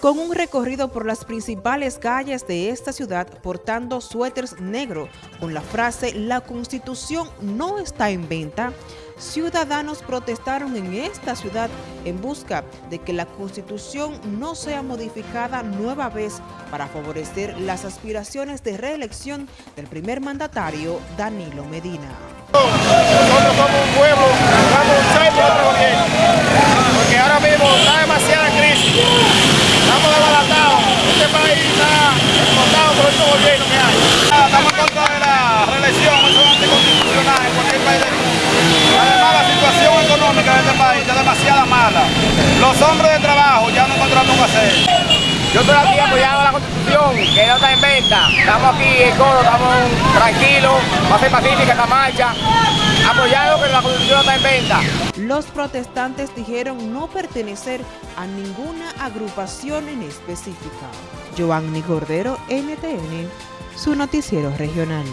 con un recorrido por las principales calles de esta ciudad portando suéteres negros con la frase «La Constitución no está en venta», ciudadanos protestaron en esta ciudad en busca de que la Constitución no sea modificada nueva vez para favorecer las aspiraciones de reelección del primer mandatario Danilo Medina. Los hombres de trabajo ya no encontramos qué hacer. Yo estoy aquí apoyando la Constitución, que no está en venta. Estamos aquí en coro, estamos tranquilos, va a ser pacífica esta marcha, apoyando que la Constitución está en venta. Los protestantes dijeron no pertenecer a ninguna agrupación en específica. Giovanni Cordero, NTN, su noticiero regional.